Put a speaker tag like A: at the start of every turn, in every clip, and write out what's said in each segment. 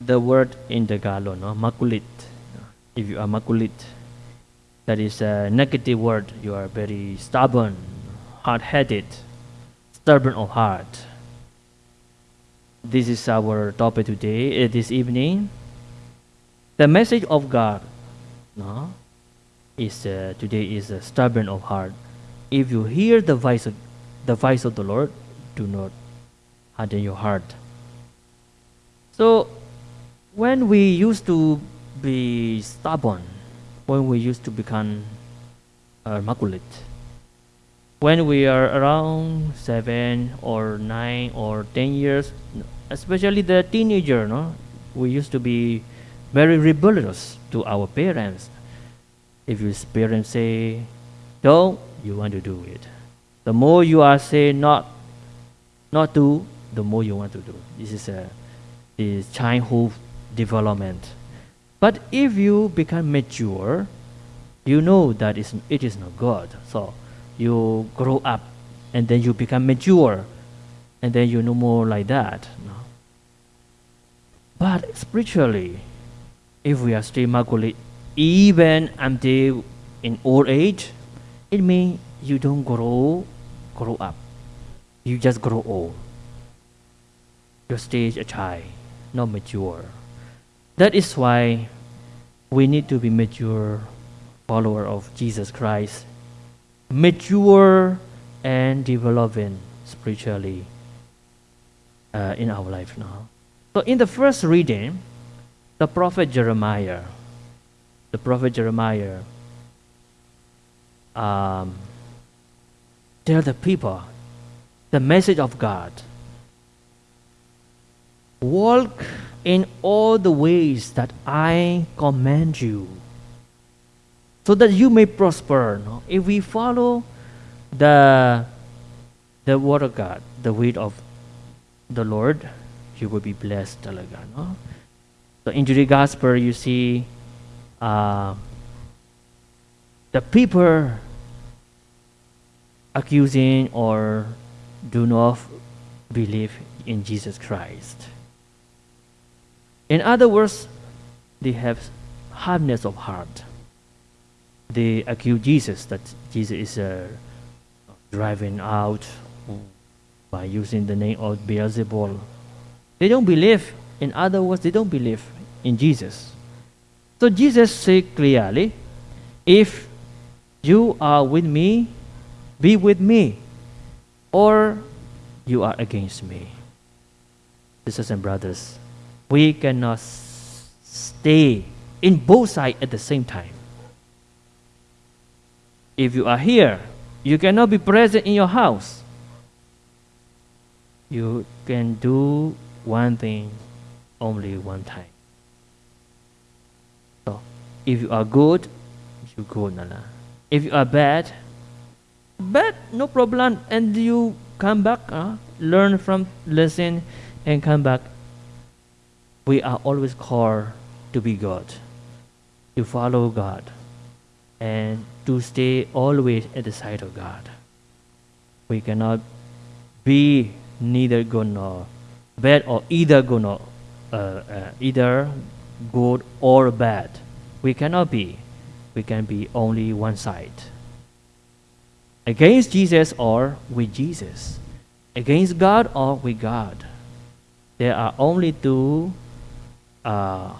A: the word in Tagalog, no, makulit. If you are makulit, that is a negative word. You are very stubborn, hard-headed, stubborn of heart. This is our topic today, uh, this evening. The message of God, no, is uh, today is uh, stubborn of heart. If you hear the voice of the voice of the Lord, do not harden your heart. So, when we used to be stubborn, when we used to become uh, makulit, when we are around seven or nine or ten years, especially the teenager, no, we used to be very rebellious to our parents. If your parents say, "Don't," you want to do it. The more you are say not, not to, the more you want to do. This is a the childhood development. But if you become mature, you know that it's, not good. So you grow up and then you become mature and then you know more like that. No? But spiritually, if we are still makulit, even until in old age, it means you don't grow grow up. You just grow old. You stay a child, not mature. That is why we need to be mature follower of Jesus Christ, mature and developing spiritually uh, in our life now. So in the first reading, the prophet Jeremiah, the prophet Jeremiah um, tell the people the message of God. Walk in all the ways that I command you, so that you may prosper. No? If we follow the the word of God, the way of the Lord, you will be blessed talaga. No? So in the gospel, you see uh, the people accusing or do not believe in Jesus Christ. In other words, they have hardness of heart. They accuse Jesus that Jesus is uh, driving out by using the name of Beelzebul. They don't believe. In other words, they don't believe in Jesus. So Jesus said clearly, if you are with me, be with me, or you are against me. Sisters and brothers, we cannot stay in both sides at the same time. If you are here, you cannot be present in your house. You can do one thing only one time. So, if you are good, you go nala. If you are bad, bad no problem, and you come back, uh, learn from lesson, and come back. We are always called to be God, to follow God, and to stay always at the side of God. We cannot be neither good nor bad, or either good nor uh, uh, either good or bad. We cannot be. We can be only one side against Jesus or with Jesus, against God or with God. There are only two uh,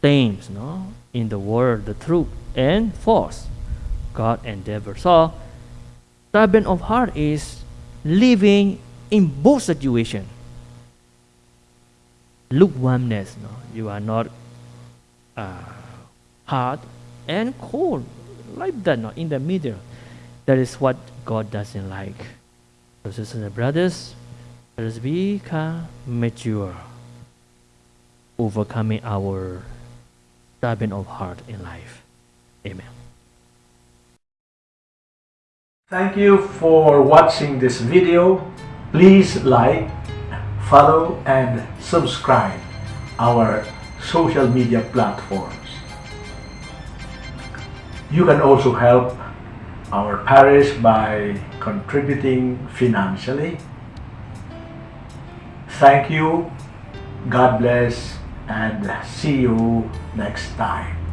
A: things no, in the world the truth and false, God devil. So, stubborn of heart is living in both situations. Lukewarmness, no? you are not uh, hard and cold like that, no? in the middle. That is what God doesn't like. So sisters and brothers, let us become mature, overcoming our stubborn of heart in life. Amen.
B: Thank you for watching this video. Please like, follow and subscribe our social media platforms. You can also help our parish by contributing financially. Thank you. God bless and see you next time.